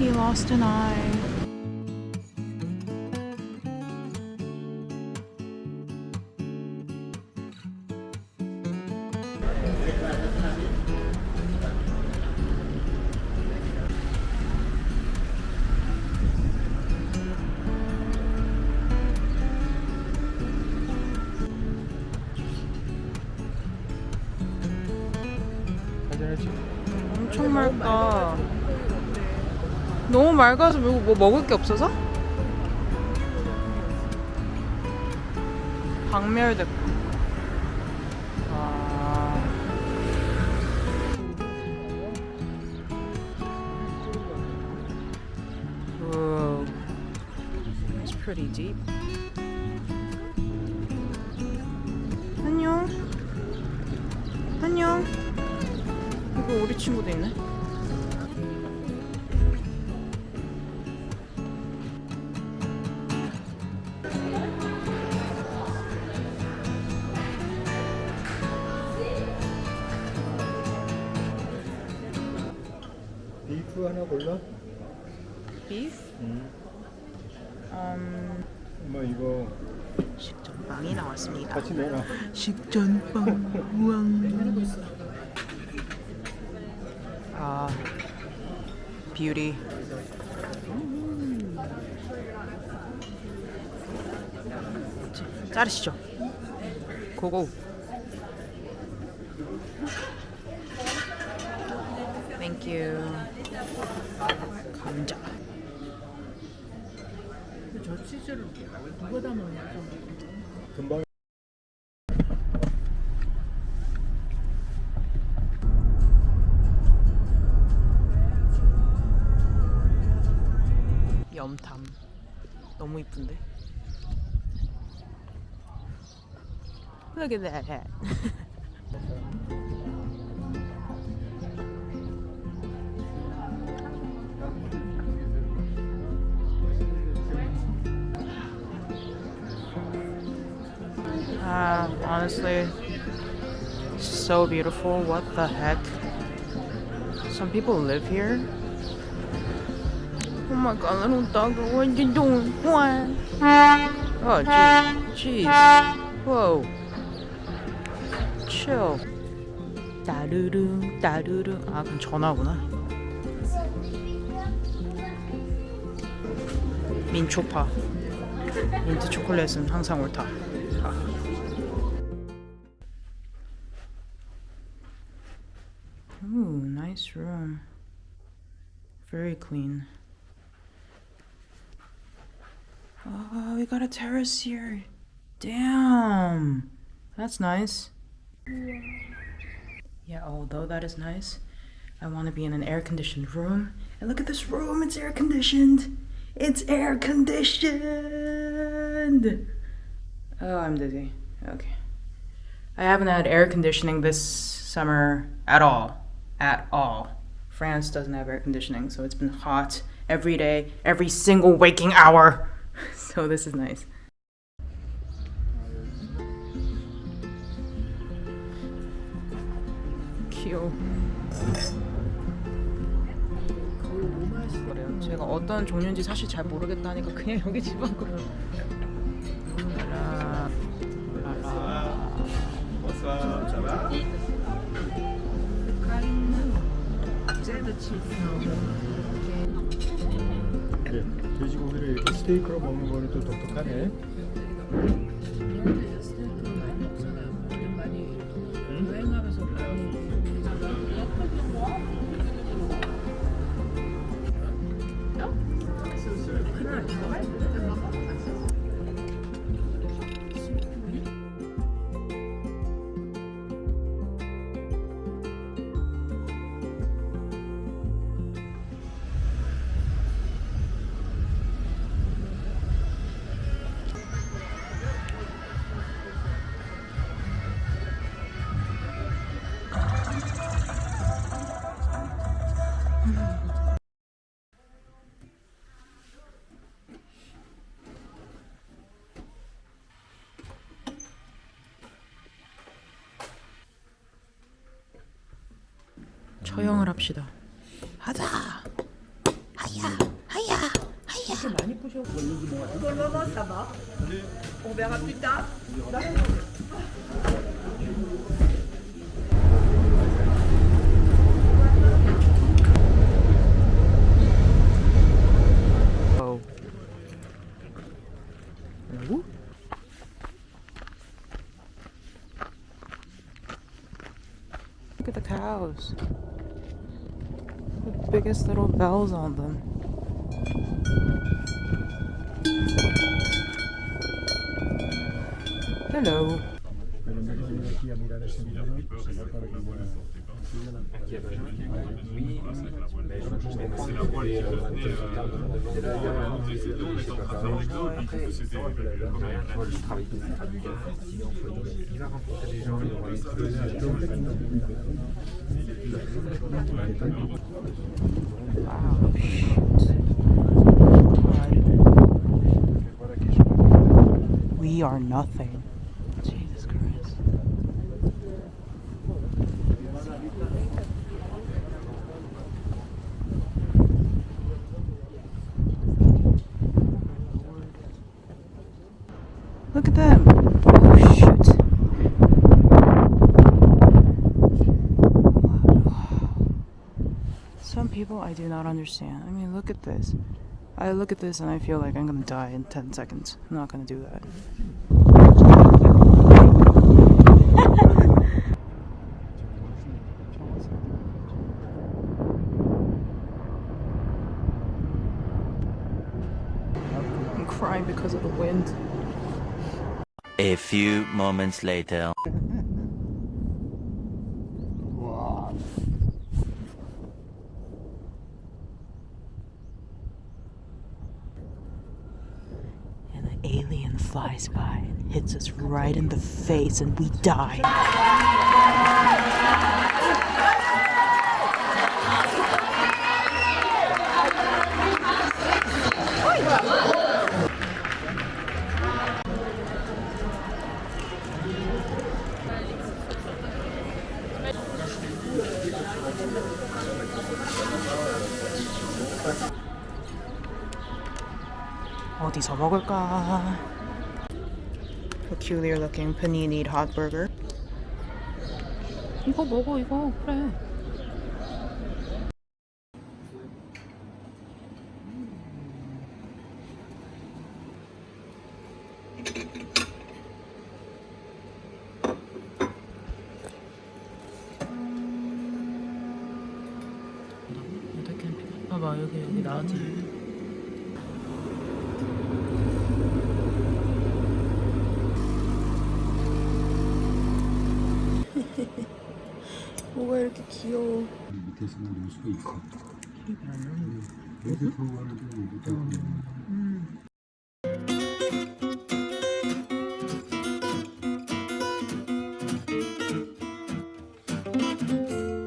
He lost an eye. 엄청 맑다. 너무 맑아서 뭐, 뭐 먹을 게 없어서? 박멸됐고. 아. Whoa. It's pretty deep. 안녕. 안녕. 이거 우리 친구도 있네. 비프 하나 골라? 비프? 응. 음, 엄마 이거 식전빵이 나왔습니다. 같이 내놔. 식전빵 우왕. 아, 뷰티. 자르시죠. 고고. 땡큐. 감자. 저 치즈를 누가 담았냐? 금방 염탐. 너무 이쁜데. Look at that hat. Ah, honestly, so beautiful. What the heck? Some people live here. Oh my god, little dog, what you doing? What? Oh, jeez. Jeez. Whoa. Chill. 따르릉, 따르릉. 아, 그럼 전화구나. 민초파. 민트 초콜릿은 항상 옳다. 아. Nice room. Very clean. Oh, we got a terrace here. Damn. That's nice. Yeah, although that is nice, I want to be in an air conditioned room. And look at this room, it's air conditioned. It's air conditioned. Oh, I'm dizzy. Okay. I haven't had air conditioning this summer at all At all. France doesn't have air conditioning, so it's been hot every day, every single waking hour. so this is nice. 귀여워. 그래요. 제가 어떤 종류인지 사실 잘 모르겠다니까 그냥 여기 집 앞으로. 네, 돼지고기를 이렇게 스테이크로 먹는 거는 또 독특하네. 처형을 합시다. 하자. 하야. Oh. Hello? Look at the cows. Biggest little bells on them. Hello aquí a mirar para We are nothing. I do not understand. I mean, look at this. I look at this and I feel like I'm gonna die in 10 seconds. I'm not gonna do that. I'm crying because of the wind. A few moments later. alien flies by hits us right in the face and we die. 어디서 먹을까? Peculiar looking panini hot burger. 이거 먹어 이거 그래. 봐봐 여기 여기 나왔지. 뭐가 이렇게 귀여워. 밑에서 놀 수가 있어. 여기 들어가는데 여기